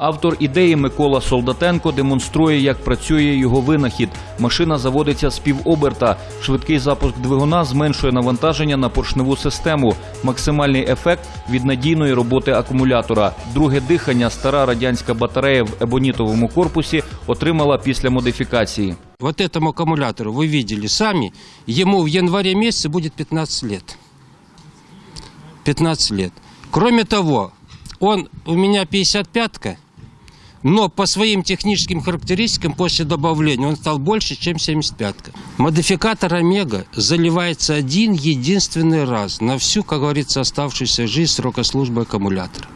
Автор ідеї Микола Солдатенко демонструє, як працює його винахід. Машина заводиться з півоберта. Швидкий запуск двигуна зменшує навантаження на поршневу систему. Максимальний ефект від надійної роботи акумулятора. Друге дихання стара радянська батарея в ебонітовому корпусі отримала після модифікації. Вот этому аккумулятору вы видели сами, ему в январе месяце будет 15 лет. 15 лет. Кроме того, он у меня 55-ка, но по своим техническим характеристикам после добавления он стал больше, чем 75-ка. Модификатор Омега заливается один единственный раз на всю, как говорится, оставшуюся жизнь срока службы аккумулятора.